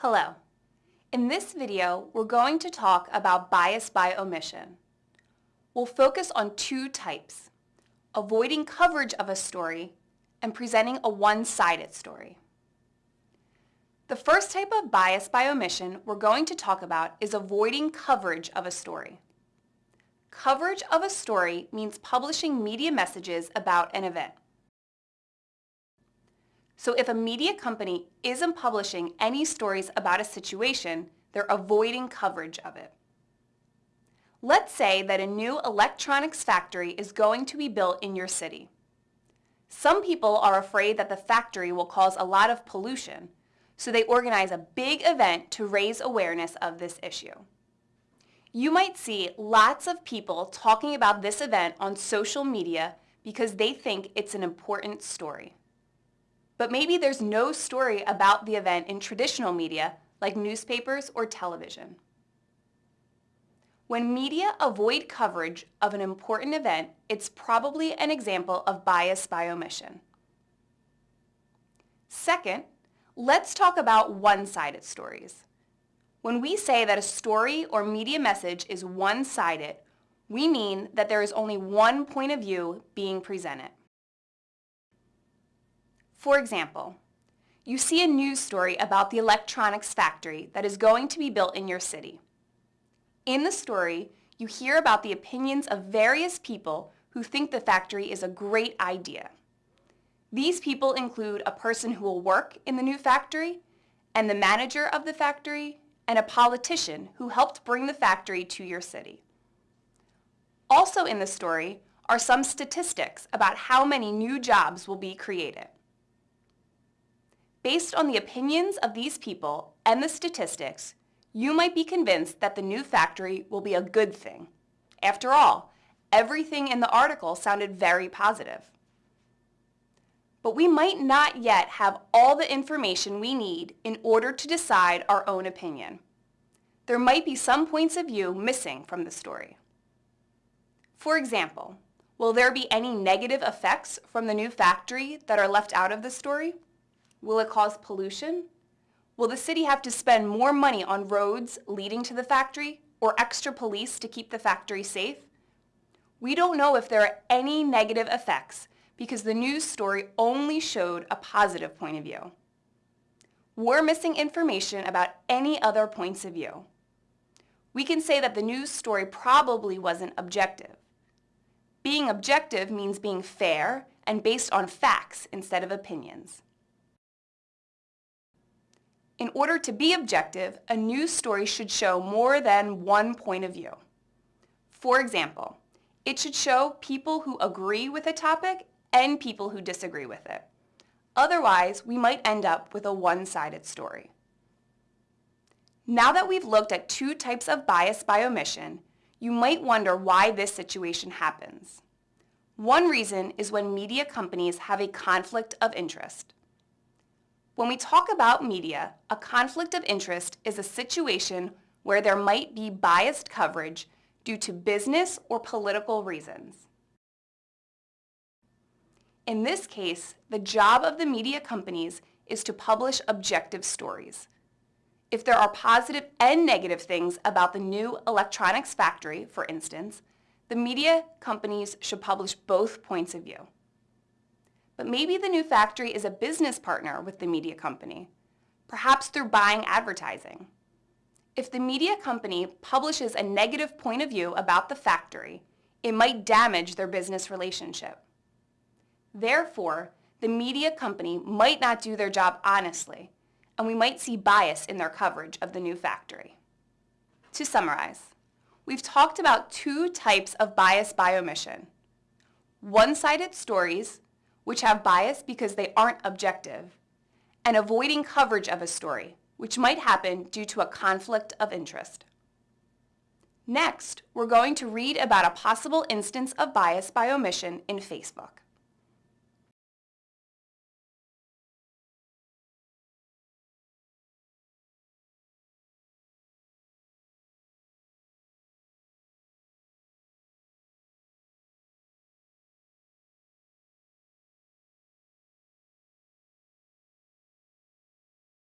Hello. In this video, we're going to talk about bias by omission. We'll focus on two types, avoiding coverage of a story and presenting a one-sided story. The first type of bias by omission we're going to talk about is avoiding coverage of a story. Coverage of a story means publishing media messages about an event. So if a media company isn't publishing any stories about a situation, they're avoiding coverage of it. Let's say that a new electronics factory is going to be built in your city. Some people are afraid that the factory will cause a lot of pollution, so they organize a big event to raise awareness of this issue. You might see lots of people talking about this event on social media because they think it's an important story. But maybe there's no story about the event in traditional media like newspapers or television. When media avoid coverage of an important event, it's probably an example of bias by omission. Second, let's talk about one-sided stories. When we say that a story or media message is one-sided, we mean that there is only one point of view being presented. For example, you see a news story about the electronics factory that is going to be built in your city. In the story, you hear about the opinions of various people who think the factory is a great idea. These people include a person who will work in the new factory, and the manager of the factory, and a politician who helped bring the factory to your city. Also in the story are some statistics about how many new jobs will be created. Based on the opinions of these people and the statistics, you might be convinced that the new factory will be a good thing. After all, everything in the article sounded very positive. But we might not yet have all the information we need in order to decide our own opinion. There might be some points of view missing from the story. For example, will there be any negative effects from the new factory that are left out of the story? Will it cause pollution? Will the city have to spend more money on roads leading to the factory or extra police to keep the factory safe? We don't know if there are any negative effects because the news story only showed a positive point of view. We're missing information about any other points of view. We can say that the news story probably wasn't objective. Being objective means being fair and based on facts instead of opinions. In order to be objective, a news story should show more than one point of view. For example, it should show people who agree with a topic and people who disagree with it. Otherwise, we might end up with a one-sided story. Now that we've looked at two types of bias by omission, you might wonder why this situation happens. One reason is when media companies have a conflict of interest. When we talk about media, a conflict of interest is a situation where there might be biased coverage due to business or political reasons. In this case, the job of the media companies is to publish objective stories. If there are positive and negative things about the new electronics factory, for instance, the media companies should publish both points of view. But maybe the new factory is a business partner with the media company, perhaps through buying advertising. If the media company publishes a negative point of view about the factory, it might damage their business relationship. Therefore, the media company might not do their job honestly, and we might see bias in their coverage of the new factory. To summarize, we've talked about two types of bias by omission. One-sided stories which have bias because they aren't objective, and avoiding coverage of a story, which might happen due to a conflict of interest. Next, we're going to read about a possible instance of bias by omission in Facebook.